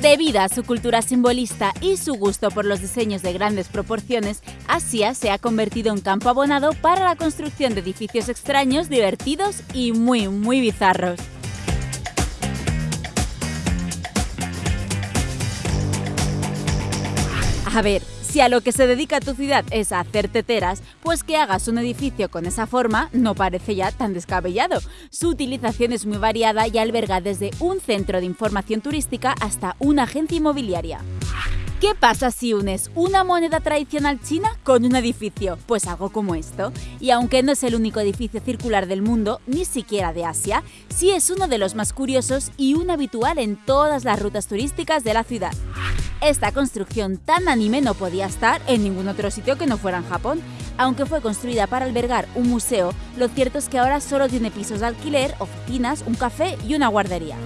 Debido a su cultura simbolista y su gusto por los diseños de grandes proporciones, Asia se ha convertido en campo abonado para la construcción de edificios extraños, divertidos y muy, muy bizarros. A ver, si a lo que se dedica tu ciudad es a hacer teteras, pues que hagas un edificio con esa forma no parece ya tan descabellado. Su utilización es muy variada y alberga desde un centro de información turística hasta una agencia inmobiliaria. ¿Qué pasa si unes una moneda tradicional china con un edificio? Pues algo como esto. Y aunque no es el único edificio circular del mundo, ni siquiera de Asia, sí es uno de los más curiosos y un habitual en todas las rutas turísticas de la ciudad. Esta construcción tan anime no podía estar en ningún otro sitio que no fuera en Japón. Aunque fue construida para albergar un museo, lo cierto es que ahora solo tiene pisos de alquiler, oficinas, un café y una guardería.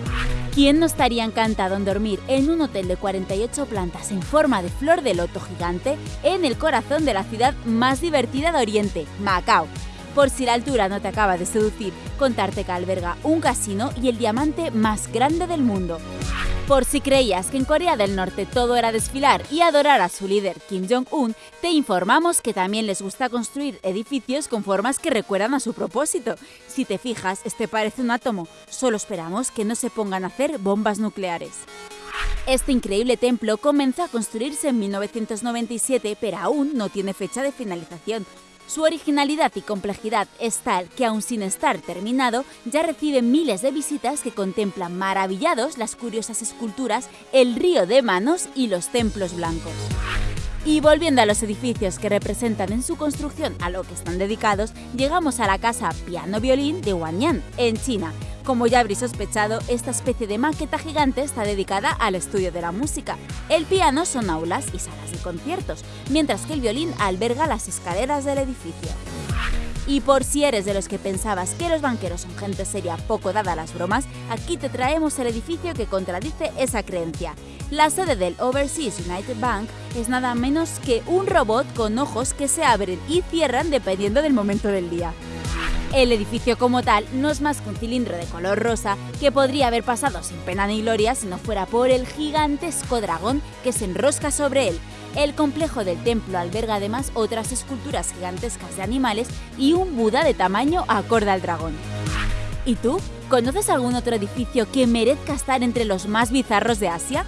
¿Quién no estaría encantado en dormir en un hotel de 48 plantas en forma de flor de loto gigante en el corazón de la ciudad más divertida de Oriente, Macao? Por si la altura no te acaba de seducir, contarte que alberga un casino y el diamante más grande del mundo. Por si creías que en Corea del Norte todo era desfilar y adorar a su líder Kim Jong-un, te informamos que también les gusta construir edificios con formas que recuerdan a su propósito. Si te fijas, este parece un átomo, solo esperamos que no se pongan a hacer bombas nucleares. Este increíble templo comenzó a construirse en 1997, pero aún no tiene fecha de finalización. Su originalidad y complejidad es tal que aun sin estar terminado, ya recibe miles de visitas que contemplan maravillados las curiosas esculturas, el río de manos y los templos blancos. Y volviendo a los edificios que representan en su construcción a lo que están dedicados, llegamos a la casa Piano Violín de Wanyan, en China, como ya habréis sospechado, esta especie de maqueta gigante está dedicada al estudio de la música. El piano son aulas y salas de conciertos, mientras que el violín alberga las escaleras del edificio. Y por si eres de los que pensabas que los banqueros son gente seria poco dada a las bromas, aquí te traemos el edificio que contradice esa creencia. La sede del Overseas United Bank es nada menos que un robot con ojos que se abren y cierran dependiendo del momento del día. El edificio como tal no es más que un cilindro de color rosa que podría haber pasado sin pena ni gloria si no fuera por el gigantesco dragón que se enrosca sobre él. El complejo del templo alberga además otras esculturas gigantescas de animales y un Buda de tamaño acorde al dragón. ¿Y tú? ¿Conoces algún otro edificio que merezca estar entre los más bizarros de Asia?